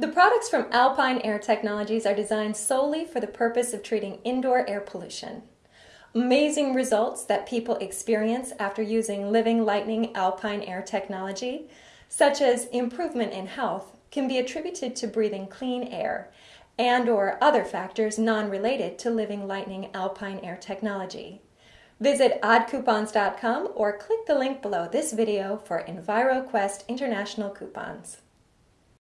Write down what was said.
The products from Alpine Air Technologies are designed solely for the purpose of treating indoor air pollution. Amazing results that people experience after using Living Lightning Alpine Air Technology, such as improvement in health, can be attributed to breathing clean air and or other factors non-related to Living Lightning Alpine Air Technology. Visit oddcoupons.com or click the link below this video for EnviroQuest International coupons.